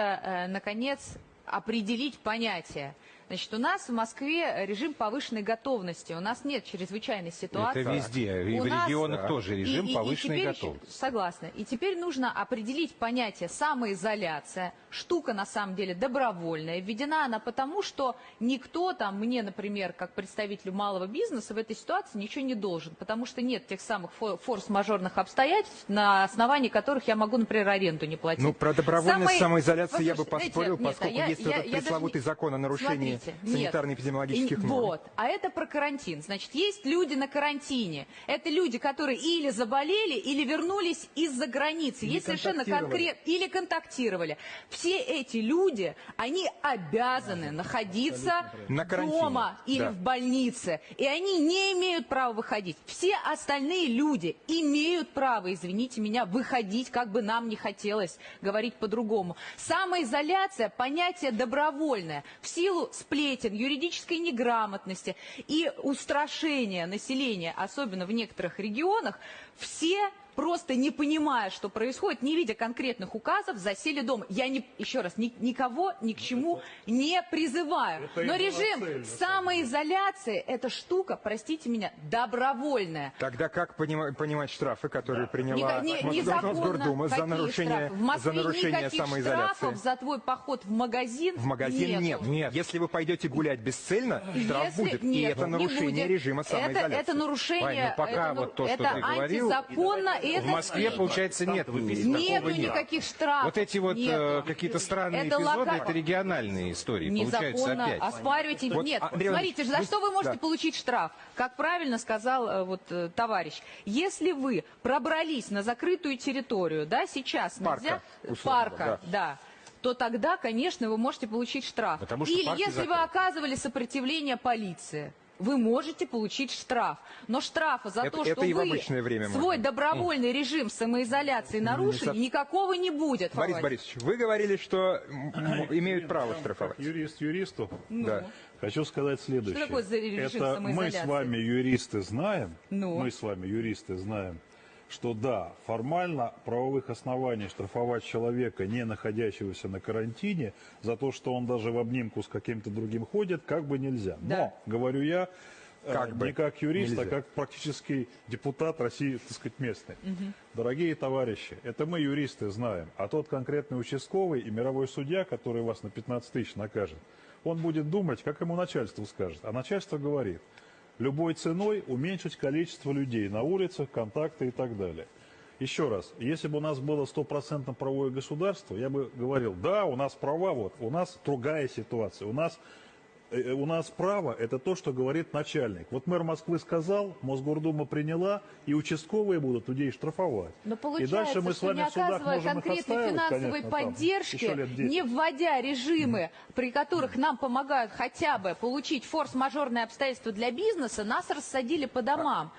э, наконец, определить понятие. Значит, у нас в Москве режим повышенной готовности. У нас нет чрезвычайной ситуации. Это везде. И У в нас- регионах тоже режим И- и- и повышенной теперь- готовности. Согласна. И теперь нужно определить понятие самоизоляция. Штука, на самом деле, добровольная. Введена она потому, что никто там, мне, например, как представителю малого бизнеса, в этой ситуации ничего не должен. Потому что нет тех самых фо- форс-мажорных обстоятельств, на основании которых я могу, например, аренду не платить. Ну, про добровольность Самой- самоизоляции я бы поспорил, нет, поскольку я- есть я- этот я даже пресловутый не- закон о нарушении Смотрите, нет. санитарно-эпидемиологических норм. Вот, а это про карантин. Значит, есть люди на карантине. Это люди, которые или заболели, или вернулись из-за границы. Или есть совершенно конкретно или контактировали. Все эти люди, они обязаны находиться На карантине, дома или да. в больнице. И они не имеют права выходить. Все остальные люди имеют право, извините меня, выходить, как бы нам не хотелось говорить по-другому. Самоизоляция – понятие добровольное. В силу сплетен, юридической неграмотности и устрашения населения, особенно в некоторых регионах, все просто не понимая, что происходит, не видя конкретных указов, засели дома. Я не, еще раз, ни- никого ни к чему не призываю. Это и Но режим самоизоляции – это штука, простите меня, добровольная. Тогда как понима- понимать штрафы, которые приняла Не- не-. Мосгордума за нарушение, штрафы? В Москве за нарушение самоизоляции? штрафов за твой поход в магазин В магазин нету. нет. Если вы пойдете гулять бесцельно, штраф Если- будет. и нет, это не нарушение будет. режима Это, самоизоляции. это нарушение, Вань, ну пока это, вот то, что это ты говорил, антизаконно, и это В Москве, получается, нет. Нету никаких штрафов. Вот эти вот э, какие-то странные Это эпизоды, лока- это региональные истории, получается Незаконно опять. оспаривайте. Вот, Нет, Андрей смотрите, за что вы можете да. получить штраф? Как правильно сказал э, вот э, товарищ, если вы пробрались на закрытую территорию, да, сейчас Парка, нельзя условно, парка, да. то тогда, конечно, вы можете получить штраф. Потому что Или если вы закрыты. оказывали сопротивление полиции. Вы можете получить штраф. Но штрафа за Это- то, что вы свой можно. добровольный режим самоизоляции нарушили, никакого не будет. Борис Володь. Борисович, вы говорили, что имеют право штрафовать. Юрист юристу, Да. хочу сказать следующее. Что такое за режим Это мы с вами, юристы, знаем, Ну? мы с вами, юристы, знаем, что да, формально правовых оснований штрафовать человека, не находящегося на карантине, за то, что он даже в обнимку с каким-то другим ходит, как бы нельзя. Да. Но, говорю я, э, Как бы не как юрист, нельзя. а как практический депутат России, так сказать, местный. Дорогие товарищи, это мы, юристы, знаем. А тот конкретный участковый и мировой судья, который вас на 15 тысяч накажет, он будет думать, как ему начальство скажет. А начальство говорит, любой ценой уменьшить количество людей на улицах, контакты и так далее. Еще раз, если бы у нас было стопроцентно правовое государство, я бы говорил, да, у нас права, вот, у нас другая ситуация, у нас у нас право – это то, что говорит начальник. Вот мэр Москвы сказал, Мосгордума приняла, и участковые будут людей штрафовать. Но и получается, дальше мы с что вами не оказывая конкретной финансовой конечно, там, поддержки, 10. не вводя режимы, при которых нам помогают хотя бы получить форс-мажорные обстоятельства для бизнеса, нас рассадили по домам.